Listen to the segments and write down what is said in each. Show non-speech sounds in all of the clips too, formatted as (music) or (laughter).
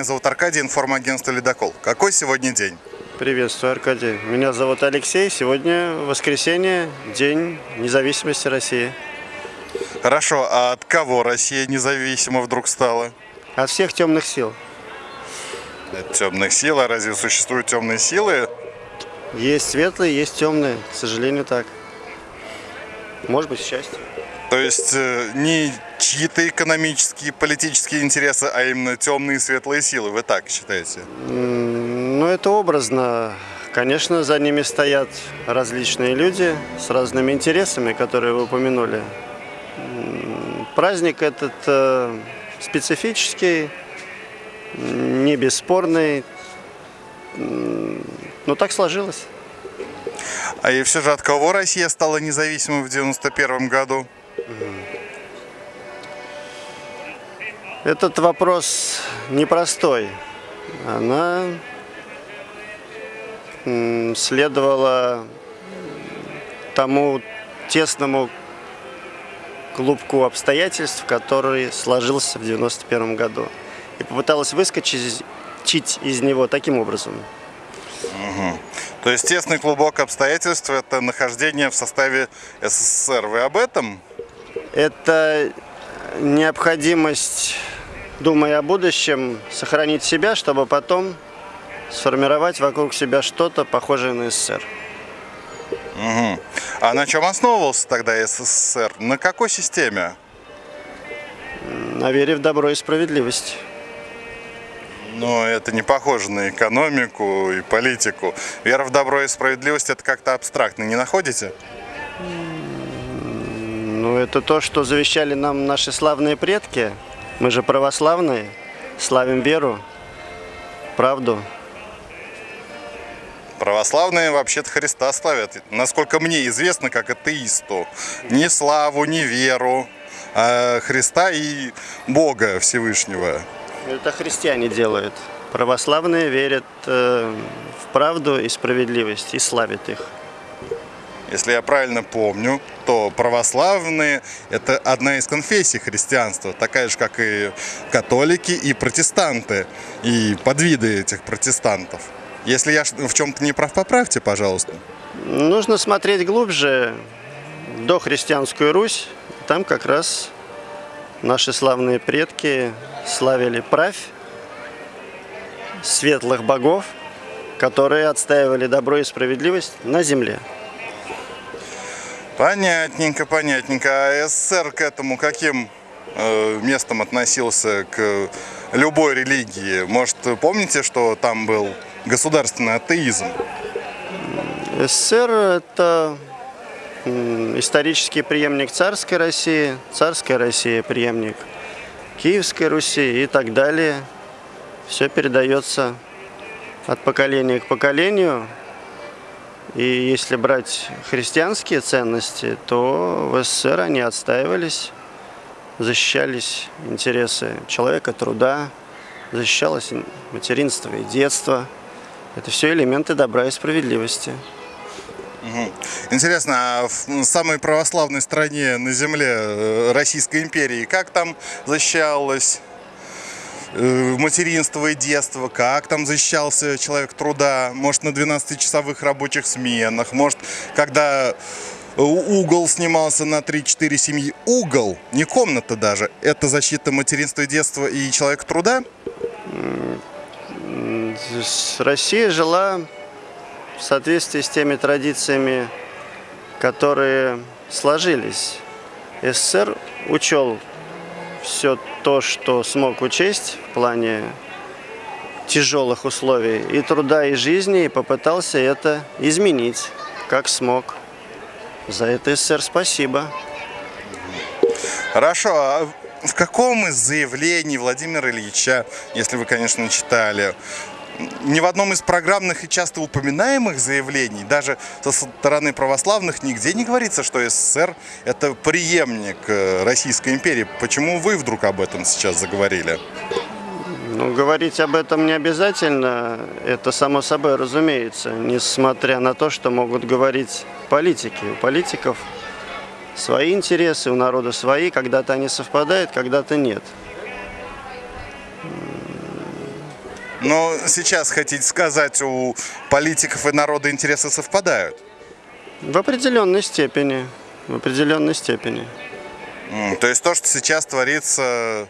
меня зовут Аркадий, информагентство «Ледокол». Какой сегодня день? Приветствую, Аркадий. Меня зовут Алексей. Сегодня воскресенье, День независимости России. Хорошо, а от кого Россия независима вдруг стала? От всех темных сил. От темных сил, а разве существуют темные силы? Есть светлые, есть темные. К сожалению, так. Может быть, счастье. То есть э, не чьи-то экономические, политические интересы, а именно темные и светлые силы, вы так считаете? Ну, это образно. Конечно, за ними стоят различные люди с разными интересами, которые вы упомянули. Праздник этот э, специфический, не бесспорный, но так сложилось. А и все же от кого Россия стала независимой в 91 году? Этот вопрос непростой. Она следовала тому тесному клубку обстоятельств, который сложился в 91 году. И попыталась выскочить из него таким образом. Угу. То есть тесный клубок обстоятельств – это нахождение в составе СССР. Вы об этом? Это необходимость, думая о будущем, сохранить себя, чтобы потом сформировать вокруг себя что-то похожее на СССР. Угу. А на чем основывался тогда СССР? На какой системе? На вере в добро и справедливость. Но это не похоже на экономику и политику. Вера в добро и справедливость – это как-то абстрактно, не находите? Ну, это то, что завещали нам наши славные предки. Мы же православные, славим веру, правду. Православные вообще-то Христа славят, насколько мне известно, как атеисту. Ни славу, ни веру, а Христа и Бога Всевышнего. Это христиане делают. Православные верят э, в правду и справедливость и славят их. Если я правильно помню, то православные – это одна из конфессий христианства, такая же, как и католики и протестанты, и подвиды этих протестантов. Если я в чем-то не прав, поправьте, пожалуйста. Нужно смотреть глубже, до христианскую Русь. Там как раз наши славные предки славили правь светлых богов, которые отстаивали добро и справедливость на земле. Понятненько, понятненько. А СССР к этому каким э, местом относился к любой религии? Может, помните, что там был государственный атеизм? СССР – это исторический преемник царской России, царская Россия – преемник Киевской Руси и так далее. Все передается от поколения к поколению. И если брать христианские ценности, то в СССР они отстаивались, защищались интересы человека, труда, защищалось материнство и детство – это все элементы добра и справедливости. Интересно, а в самой православной стране на земле э, Российской империи, как там защищалось материнство и детство, как там защищался человек труда, может на 12-часовых рабочих сменах, может когда угол снимался на 3-4 семьи. Угол, не комната даже, это защита материнства и детства и человек труда? Россия жила в соответствии с теми традициями, которые сложились. СССР учел все то, что смог учесть в плане тяжелых условий и труда, и жизни, и попытался это изменить, как смог. За это СССР спасибо. Хорошо. А в каком из заявлений Владимира Ильича, если вы, конечно, читали, ни в одном из программных и часто упоминаемых заявлений, даже со стороны православных, нигде не говорится, что СССР – это преемник э, Российской империи. Почему вы вдруг об этом сейчас заговорили? Ну, говорить об этом не обязательно, это само собой разумеется, несмотря на то, что могут говорить политики. У политиков свои интересы, у народа свои, когда-то они совпадают, когда-то нет. Но сейчас хотите сказать, у политиков и народа интересы совпадают? В определенной степени. В определенной степени. То есть то, что сейчас творится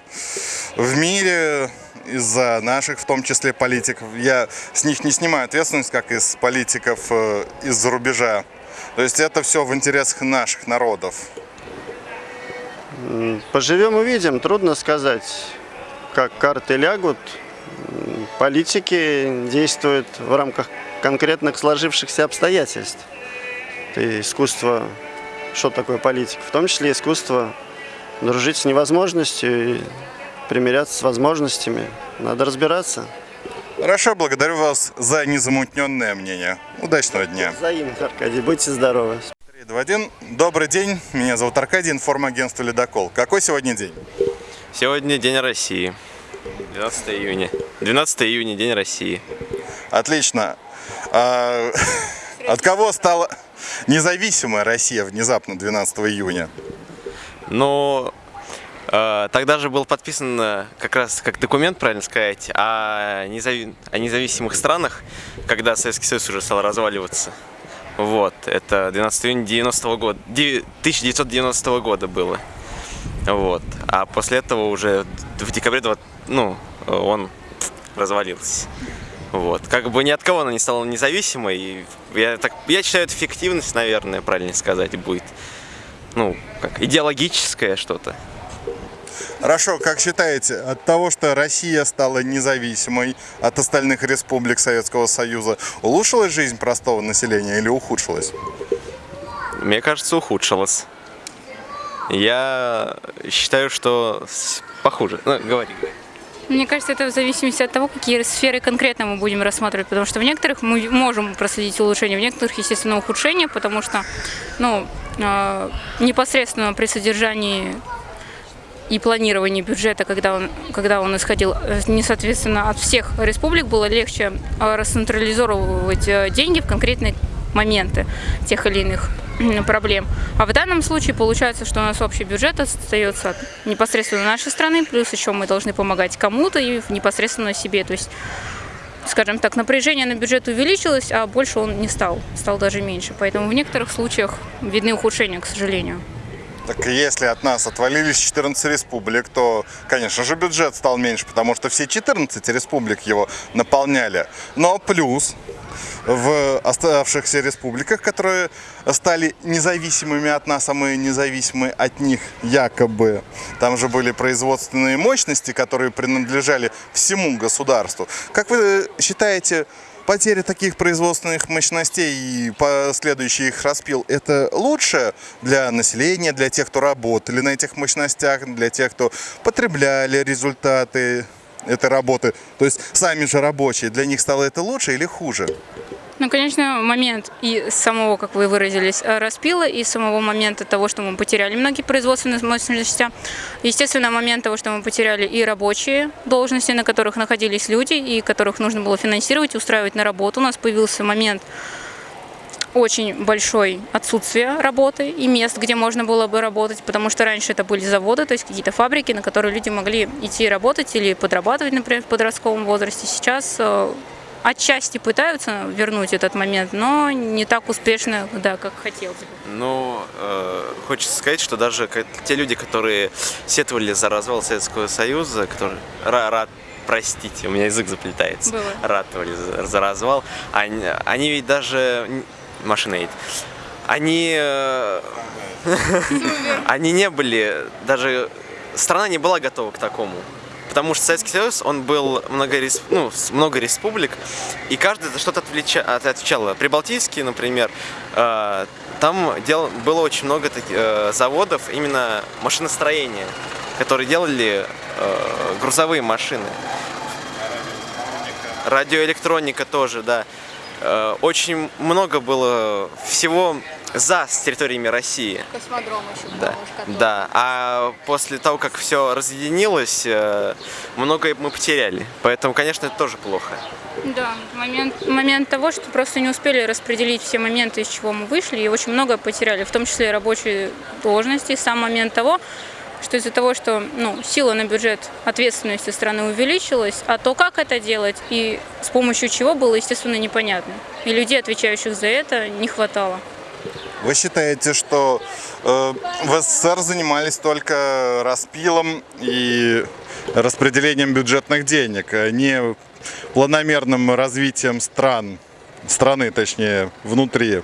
в мире из-за наших, в том числе политиков, я с них не снимаю ответственность, как из политиков э, из-за рубежа. То есть это все в интересах наших народов. Поживем увидим, трудно сказать, как карты лягут. Политики действуют в рамках конкретных сложившихся обстоятельств. Это искусство, что такое политика? В том числе искусство дружить с невозможностью и примиряться с возможностями. Надо разбираться. Хорошо, благодарю вас за незамутненное мнение. Удачного дня. Взаимно, Аркадий, будьте здоровы. 3, 2, 1. Добрый день, меня зовут Аркадий, информагентство «Ледокол». Какой сегодня день? Сегодня День России. 12 июня. 12 июня, День России. Отлично. А, (laughs) от кого стала независимая Россия внезапно 12 июня? Но э, тогда же был подписан э, как раз как документ, правильно сказать, о, незави- о независимых странах, когда Советский Союз уже стал разваливаться. Вот, это 12 июня 90 года, деви- 1990 года было. Вот. А после этого уже в декабре 20 ну, он развалился. Вот. Как бы ни от кого она не стала независимой. Я, так, я считаю, это фиктивность, наверное, правильно сказать, будет. Ну, как идеологическое что-то. Хорошо, как считаете, от того, что Россия стала независимой от остальных республик Советского Союза, улучшилась жизнь простого населения или ухудшилась? Мне кажется, ухудшилось. Я считаю, что похуже. Ну, говори. говори. Мне кажется, это в зависимости от того, какие сферы конкретно мы будем рассматривать, потому что в некоторых мы можем проследить улучшение, в некоторых, естественно, ухудшение, потому что, ну, э, непосредственно при содержании и планировании бюджета, когда он, когда он исходил э, не соответственно от всех республик, было легче э, расцентрализовывать э, деньги в конкретные моменты тех или иных проблем. А в данном случае получается, что у нас общий бюджет остается от непосредственно нашей страны, плюс еще мы должны помогать кому-то и непосредственно себе. То есть, скажем так, напряжение на бюджет увеличилось, а больше он не стал, стал даже меньше. Поэтому в некоторых случаях видны ухудшения, к сожалению. Так если от нас отвалились 14 республик, то, конечно же, бюджет стал меньше, потому что все 14 республик его наполняли. Но плюс в оставшихся республиках, которые стали независимыми от нас, а мы независимы от них якобы. Там же были производственные мощности, которые принадлежали всему государству. Как вы считаете, потеря таких производственных мощностей и последующий их распил, это лучше для населения, для тех, кто работали на этих мощностях, для тех, кто потребляли результаты этой работы. То есть сами же рабочие, для них стало это лучше или хуже? Ну, конечно, момент и самого, как вы выразились, э, распила, и самого момента того, что мы потеряли многие производственные мощности. Естественно, момент того, что мы потеряли и рабочие должности, на которых находились люди, и которых нужно было финансировать, устраивать на работу. У нас появился момент очень большой отсутствие работы и мест, где можно было бы работать, потому что раньше это были заводы, то есть какие-то фабрики, на которые люди могли идти работать или подрабатывать, например, в подростковом возрасте. Сейчас э, отчасти пытаются вернуть этот момент, но не так успешно, да, как хотелось бы. Ну, э, хочется сказать, что даже те люди, которые сетовали за развал Советского Союза, которые ра- рад, простите, у меня язык заплетается, Бывает. ратовали за, за развал, они, они ведь даже машина едет. Они, э, (laughs) они не были, даже страна не была готова к такому. Потому что Советский Союз, он был много, рес- ну, много республик, и каждый за что-то отвлеча- от- отвечал. Прибалтийский, например, э, там дел, было очень много таки- э, заводов именно машиностроения, которые делали э, грузовые машины. Радиоэлектроника тоже, да. Э, Очень много было всего за с территориями России. Космодром еще Да, да. А после того, как все разъединилось, э, многое мы потеряли. Поэтому, конечно, это тоже плохо. Да, момент, момент того, что просто не успели распределить все моменты, из чего мы вышли, и очень много потеряли, в том числе и рабочие должности. Сам момент того, что из-за того, что ну, сила на бюджет ответственности страны увеличилась, а то, как это делать и с помощью чего было, естественно, непонятно. И людей, отвечающих за это, не хватало. Вы считаете, что э, в СССР занимались только распилом и распределением бюджетных денег, а не планомерным развитием стран, страны, точнее, внутри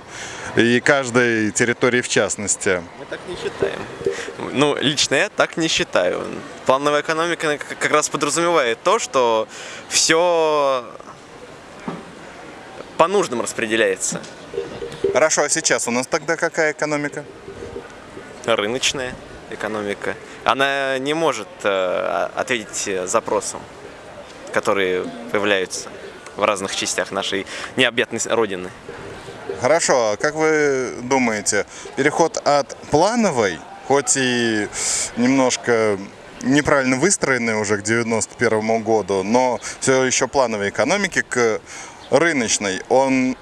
и каждой территории в частности? Мы так не считаем. Ну, лично я так не считаю. Плановая экономика как раз подразумевает то, что все по нуждам распределяется. Хорошо, а сейчас у нас тогда какая экономика? Рыночная экономика. Она не может э, ответить запросам, которые появляются в разных частях нашей необъятной родины. Хорошо, а как вы думаете, переход от плановой, хоть и немножко неправильно выстроенной уже к 91 году, но все еще плановой экономики к рыночной, он,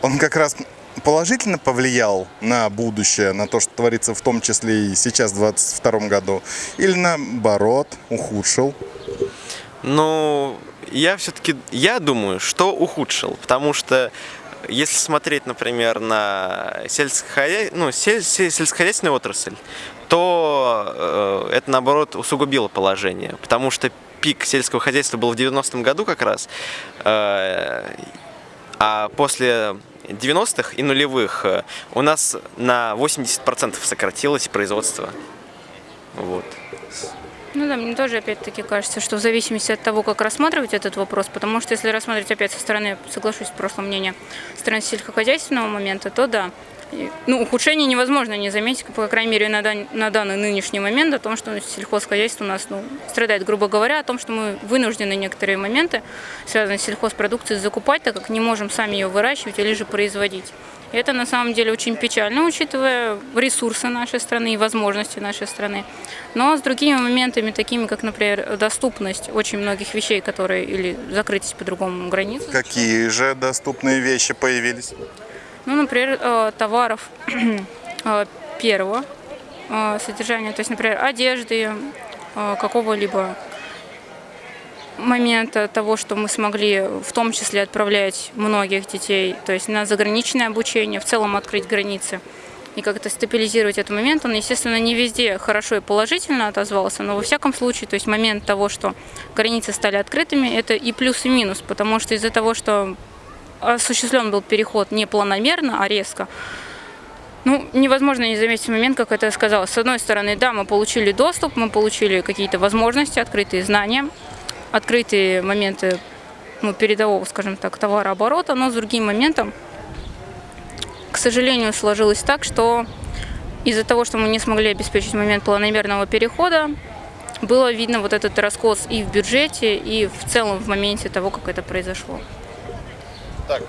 он как раз положительно повлиял на будущее, на то, что творится в том числе и сейчас, в 2022 году, или наоборот, ухудшил? Ну, я все-таки, я думаю, что ухудшил, потому что если смотреть, например, на сельскохозя... ну, сель- сельскохозяйственную отрасль, то э, это, наоборот, усугубило положение, потому что пик сельского хозяйства был в 90-м году как раз, э, а после 90-х и нулевых э, у нас на 80% сократилось производство. Вот. Ну да, мне тоже опять-таки кажется, что в зависимости от того, как рассматривать этот вопрос, потому что если рассматривать опять со стороны, соглашусь с прошлым мнением, со стороны сельскохозяйственного момента, то да. Ну, ухудшение невозможно не заметить, по крайней мере, на, дан- на данный нынешний момент, о том, что сельхозхозяйство у нас ну, страдает, грубо говоря, о том, что мы вынуждены некоторые моменты, связанные с сельхозпродукцией, закупать, так как не можем сами ее выращивать или же производить. И это на самом деле очень печально, учитывая ресурсы нашей страны и возможности нашей страны. Но с другими моментами, такими как, например, доступность очень многих вещей, которые или закрытие по-другому границ. Какие же доступные вещи появились? Ну, например, э, товаров (clears throat) э, первого э, содержания, то есть, например, одежды, какого-либо момента того, что мы смогли в том числе отправлять многих детей, то есть на заграничное обучение, в целом открыть границы и как-то стабилизировать этот момент, он, естественно, не везде хорошо и положительно отозвался, но во всяком случае, то есть момент того, что границы стали открытыми, это и плюс, и минус, потому что из-за того, что осуществлен был переход не планомерно, а резко, ну, невозможно не заметить момент, как это сказалось. С одной стороны, да, мы получили доступ, мы получили какие-то возможности, открытые знания, открытые моменты ну, передового, скажем так, товарооборота, но с другим моментом, к сожалению, сложилось так, что из-за того, что мы не смогли обеспечить момент планомерного перехода, было видно вот этот раскос и в бюджете, и в целом в моменте того, как это произошло.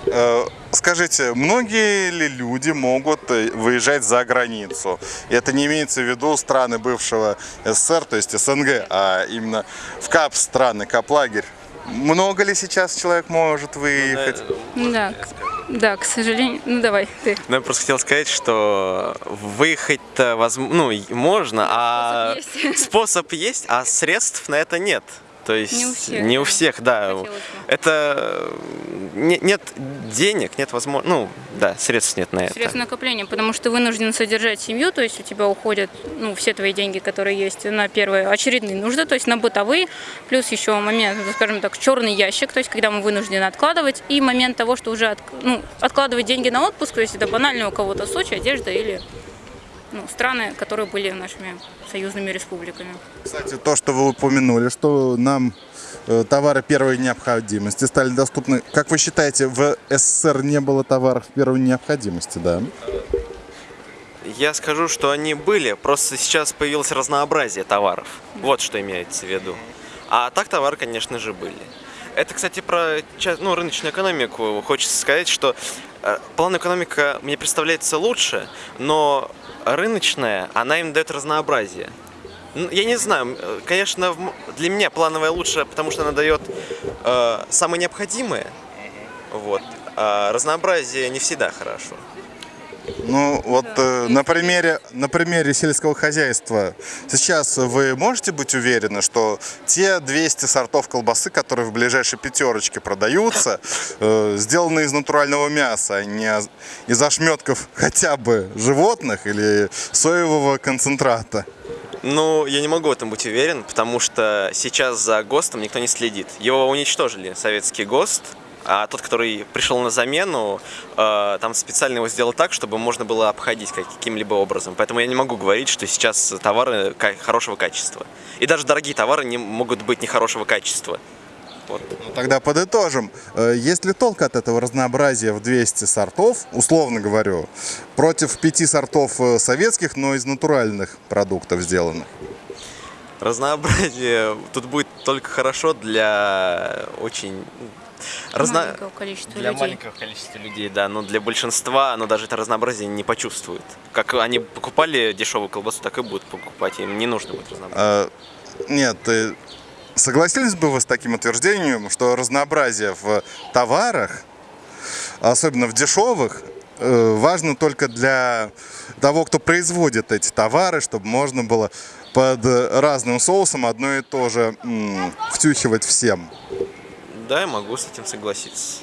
Э, Скажите, многие ли люди могут э, выезжать за границу? И это не имеется в виду страны бывшего СССР, то есть СНГ, а именно в КАП страны, КАП-лагерь. Много ли сейчас человек может выехать? Да, к- да, к сожалению. Ну давай, ты. Ну, я просто хотел сказать, что выехать-то возм- ну, можно, а Способ есть. (laughs) способ есть, а средств на это нет. То есть Не у всех, не у всех, да. Это не- нет денег, нет возможности, ну да, средств нет на это. Средств накопления, потому что вынужден содержать семью, то есть у тебя уходят ну, все твои деньги, которые есть на первые очередные нужды, то есть на бытовые, плюс еще момент, ну, скажем так, черный ящик, то есть когда мы вынуждены откладывать, и момент того, что уже от- ну, откладывать деньги на отпуск, то есть это банально у кого-то Сочи, одежда или ну, страны, которые были нашими союзными республиками. Кстати, то, что вы упомянули, что нам э, товары первой необходимости стали доступны. Как вы считаете, в СССР не было товаров первой необходимости, да? Я скажу, что они были, просто сейчас появилось разнообразие товаров. Вот что имеется в виду. А так товары, конечно же, были. Это, кстати, про ну, рыночную экономику. Хочется сказать, что э, план экономика мне представляется лучше, но рыночная, она им дает разнообразие. Ну, Я не знаю, э, конечно, для меня плановая лучше, потому что она дает э, самое необходимое. Вот. А разнообразие не всегда хорошо. Ну, вот э, на, примере, на примере сельского хозяйства сейчас вы можете быть уверены, что те 200 сортов колбасы, которые в ближайшей пятерочке продаются, э, сделаны из натурального мяса, а не из ошметков хотя бы животных или соевого концентрата? Ну, я не могу в этом быть уверен, потому что сейчас за ГОСТом никто не следит. Его уничтожили, советский ГОСТ, а тот, который пришел на замену, э, там специально его сделал так, чтобы можно было обходить каким-либо образом. Поэтому я не могу говорить, что сейчас товары хорошего качества. И даже дорогие товары не могут быть нехорошего качества. Вот. Ну, тогда подытожим. Э, Есть ли толк от этого разнообразия в 200 сортов, условно говорю, против пяти сортов э, советских, но из натуральных продуктов сделанных? Разнообразие тут будет только хорошо для очень разно- Маленького количества для людей. маленького количества людей, да, но для большинства оно даже это разнообразие не почувствует. Как они покупали дешевую колбасу, так и будут покупать, им не нужно будет разнообразие. А, Нет, согласились бы вы с таким утверждением, что разнообразие в товарах, особенно в дешевых, э, важно только для того, кто производит эти товары, чтобы можно было под разным соусом одно и то же м, втюхивать всем. Да, я могу с этим согласиться.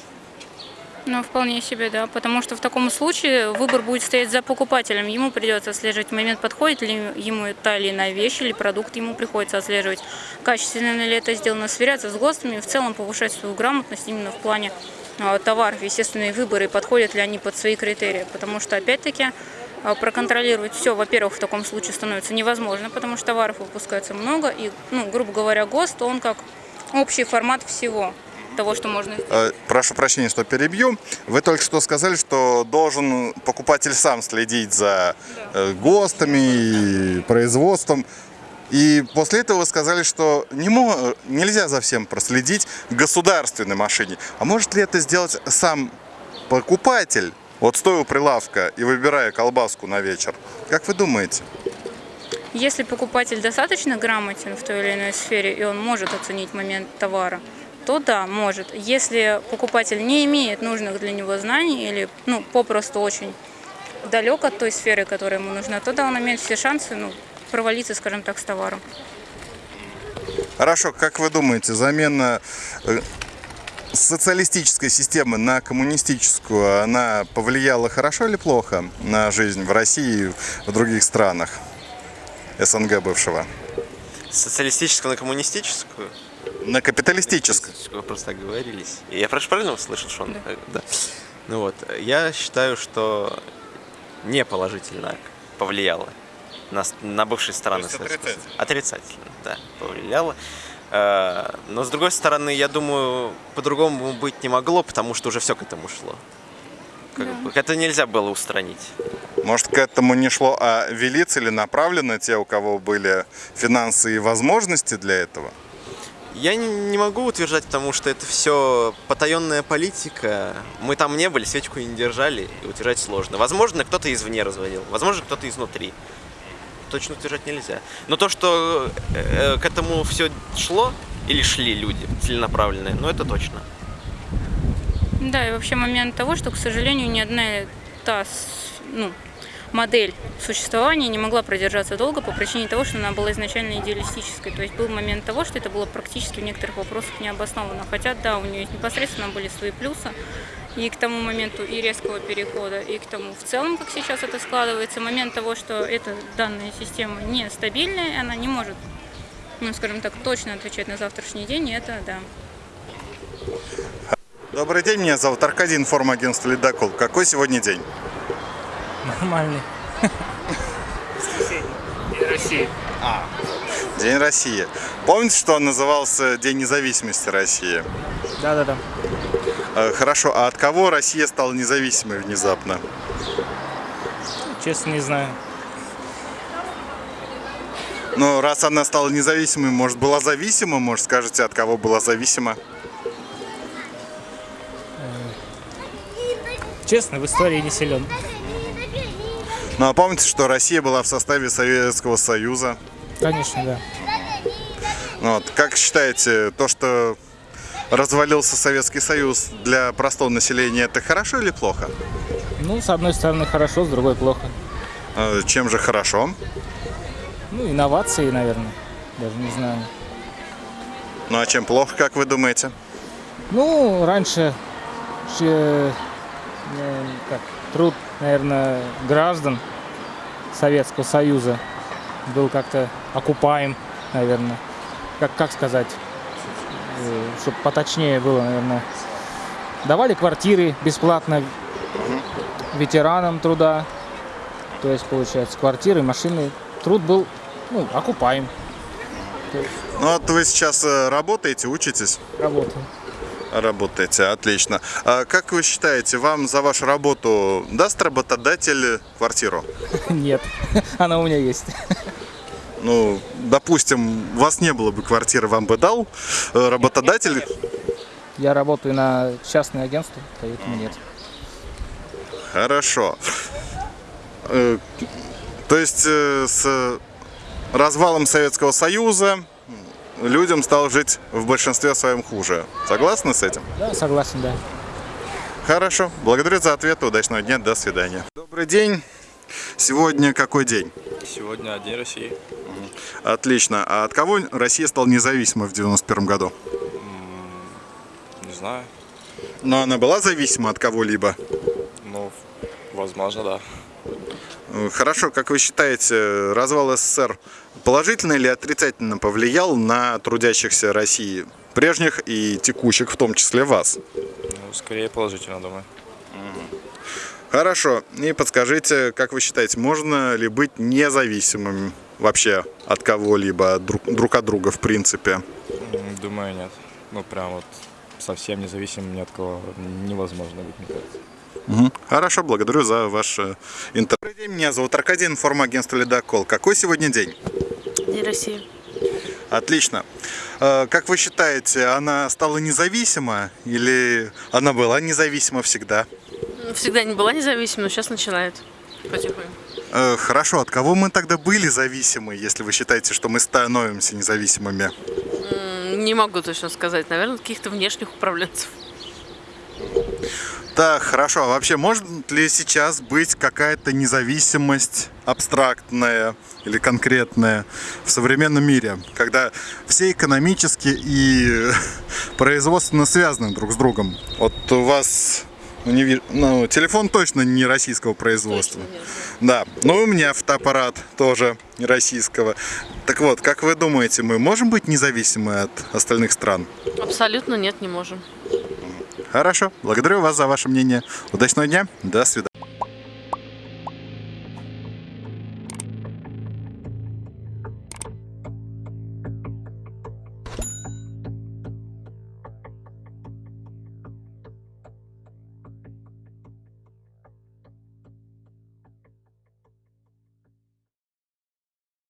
Ну, вполне себе, да. Потому что в таком случае выбор будет стоять за покупателем. Ему придется отслеживать момент, подходит ли ему та или иная вещь или продукт. Ему приходится отслеживать, качественно ли это сделано, сверяться с ГОСТами, в целом повышать свою грамотность именно в плане а, товаров, естественные выборы, подходят ли они под свои критерии. Потому что, опять-таки, проконтролировать все, во-первых, в таком случае становится невозможно, потому что товаров выпускается много, и, ну, грубо говоря, ГОСТ, он как общий формат всего того, что можно сделать. Э, Прошу прощения, что перебью. Вы только что сказали, что должен покупатель сам следить за э, ГОСТами и производством. И после этого вы сказали, что не мо- нельзя за всем проследить в государственной машине. А может ли это сделать сам покупатель, вот стоя у прилавка и выбирая колбаску на вечер? Как вы думаете? Если покупатель достаточно грамотен в той или иной сфере, и он может оценить момент товара, то да, может. Если покупатель не имеет нужных для него знаний или ну, попросту очень далек от той сферы, которая ему нужна, то да, он имеет все шансы ну, провалиться, скажем так, с товаром. Хорошо, как вы думаете, замена э, социалистической системы на коммунистическую, она повлияла хорошо или плохо на жизнь в России и в других странах СНГ бывшего? Социалистическую на коммунистическую? На капиталистическую. Вы просто оговорились. Я прошу правильно услышал, что он? Да. Ну вот, я считаю, что не положительно повлияло на, на бывшие страны. То есть отрицательно? Отрицательно, да, повлияло. Э, Но с другой стороны, я думаю, по-другому быть не могло, потому что уже все к этому шло. Как бы, это нельзя было устранить. Может, к этому не шло, а вели целенаправленно те, у кого были финансы и возможности для этого? Я не, не могу утверждать, потому что это все потаенная политика. Мы там не были, свечку не держали, и утверждать сложно. Возможно, кто-то извне разводил, возможно, кто-то изнутри. Точно утверждать нельзя. Но то, что э, к этому все шло, или шли люди целенаправленные, ну это точно. Да, и вообще момент того, что, к сожалению, ни одна та ну, модель существования не могла продержаться долго по причине того, что она была изначально идеалистической. То есть был момент того, что это было практически в некоторых вопросах необоснованно. Хотя, да, у нее непосредственно были свои плюсы. И к тому моменту и резкого перехода, и к тому в целом, как сейчас это складывается, момент того, что эта данная система нестабильная, она не может, ну, скажем так, точно отвечать на завтрашний день, и это, да, Добрый день, меня зовут Аркадий, информагентство «Ледокол». Какой сегодня день? Нормальный. День России. День России. Помните, что он назывался День независимости России? Да-да-да. Э, Хорошо, а от кого Россия стала независимой внезапно? Честно, не знаю. Ну, раз она стала независимой, может, была зависима? Может, скажете, от кого была зависима? Честно, в истории не силен. Ну, а помните, что Россия была в составе Советского Союза? Конечно, да. Ну Вот. Как считаете, то, что развалился Советский Союз для простого населения, это хорошо или плохо? Ну, с одной стороны хорошо, с другой плохо. Э, Чем же хорошо? Ну, инновации, наверное. Даже не знаю. Ну а чем плохо, как вы думаете? Ну, раньше че- э, как, труд, наверное, граждан Советского Союза был как-то окупаем, наверное. Как, как сказать, чтобы поточнее было, наверное. Давали квартиры бесплатно ветеранам труда. То есть, получается, квартиры, машины. Труд был ну, окупаем. Ну вот вы сейчас э, работаете, учитесь? Работаем. Работаете, отлично. А как вы считаете, вам за вашу работу даст работодатель квартиру? (laughs) Нет, (laughs) она у меня есть. Ну, допустим, у вас не было бы квартиры, вам бы дал э, работодатель? Я работаю на частное агентство, поэтому нет. Хорошо. Э, То есть э, с развалом Советского Союза людям стало жить в большинстве своем хуже. Согласны с этим? Да, согласен, да. Хорошо. Благодарю за ответ. Удачного дня. До свидания. Добрый день. Сегодня какой день? Сегодня День России. Отлично. А от кого Россия стала независимой в 91 году? Не знаю. Но она была зависима от кого-либо? Ну, возможно, да. Хорошо, как вы считаете, развал СССР положительно или отрицательно повлиял на трудящихся России, прежних и текущих, в том числе вас? Ну, скорее положительно, думаю. Хорошо, и подскажите, как вы считаете, можно ли быть независимым вообще от кого-либо, друг, друг от друга в принципе? Думаю, нет. Ну, прям вот совсем независимым ни от кого невозможно быть, мне кажется. Мгм. Хорошо, благодарю за ваш интервью. Добрый день, меня зовут Аркадий, информагентство «Ледокол». Какой сегодня день? День России. Отлично. Э, Как вы считаете, она стала независима или она была независима всегда? Всегда не была независима, но сейчас начинает потихоньку. Э, Хорошо, от кого мы тогда были зависимы, если вы считаете, что мы становимся независимыми? Не могу точно сказать. Наверное, каких-то внешних управленцев. Так, хорошо. А вообще, может ли сейчас быть какая-то независимость абстрактная или конкретная в современном мире, когда все экономически и (laughs) производственно связаны друг с другом? Вот у вас ну, не ви- ну, телефон точно не российского производства. Да, ну и у меня фотоаппарат тоже не российского. Так вот, как вы думаете, мы можем быть независимы от остальных стран? Абсолютно нет, не можем. Хорошо, благодарю вас за ваше мнение. Удачного дня, до свидания.